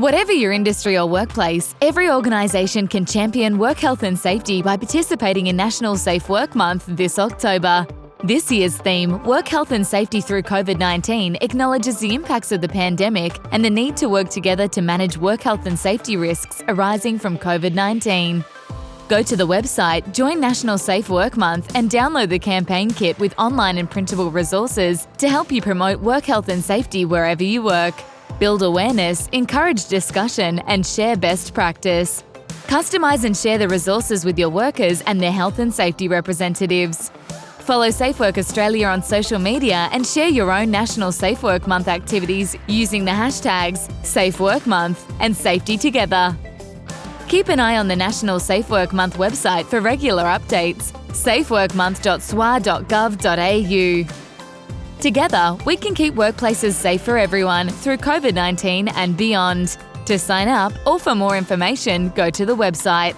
Whatever your industry or workplace, every organisation can champion work health and safety by participating in National Safe Work Month this October. This year's theme, Work Health and Safety Through COVID 19, acknowledges the impacts of the pandemic and the need to work together to manage work health and safety risks arising from COVID 19. Go to the website, join National Safe Work Month, and download the campaign kit with online and printable resources to help you promote work health and safety wherever you work build awareness, encourage discussion, and share best practice. Customise and share the resources with your workers and their health and safety representatives. Follow Safe Work Australia on social media and share your own National Safe Work Month activities using the hashtags Safe Work Month and Safety Together. Keep an eye on the National Safe Work Month website for regular updates safeworkmonth.swa.gov.au. Together, we can keep workplaces safe for everyone through COVID 19 and beyond. To sign up or for more information, go to the website